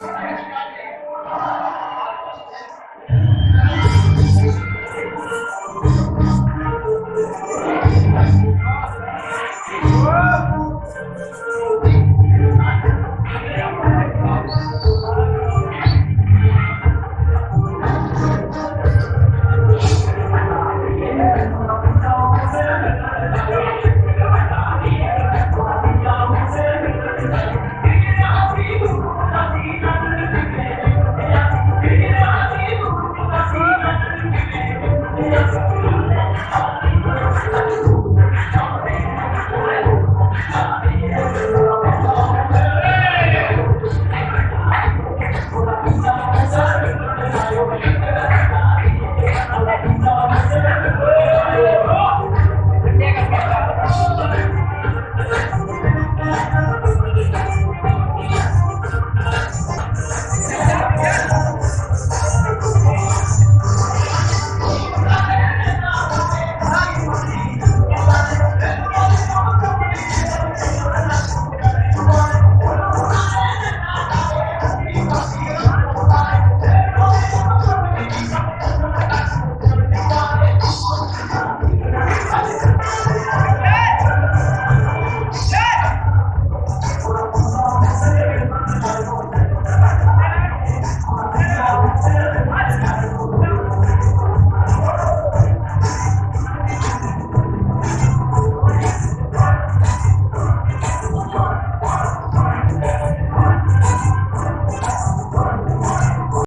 Bye. Oh.